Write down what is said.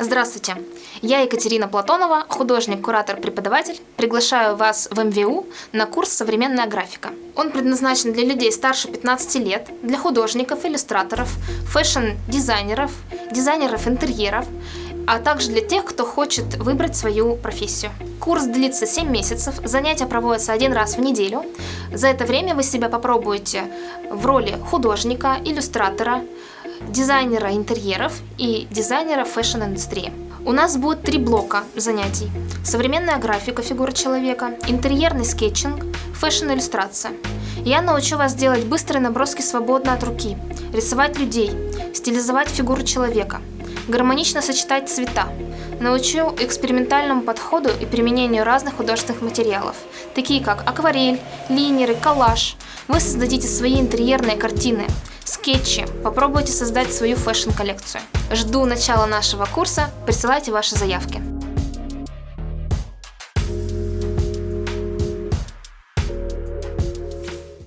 Здравствуйте! Я Екатерина Платонова, художник, куратор, преподаватель. Приглашаю вас в МВУ на курс «Современная графика». Он предназначен для людей старше 15 лет, для художников, иллюстраторов, фэшн-дизайнеров, дизайнеров интерьеров, а также для тех, кто хочет выбрать свою профессию. Курс длится 7 месяцев, занятия проводятся один раз в неделю. За это время вы себя попробуете в роли художника, иллюстратора, дизайнера интерьеров и дизайнера fashion-индустрии. У нас будет три блока занятий. Современная графика фигуры человека, интерьерный скетчинг, fashion-иллюстрация. Я научу вас делать быстрые наброски свободно от руки, рисовать людей, стилизовать фигуру человека, гармонично сочетать цвета. Научу экспериментальному подходу и применению разных художественных материалов, такие как акварель, линеры, коллаж. Вы создадите свои интерьерные картины, скетчи. Попробуете создать свою fashion-коллекцию. Жду начала нашего курса, присылайте ваши заявки.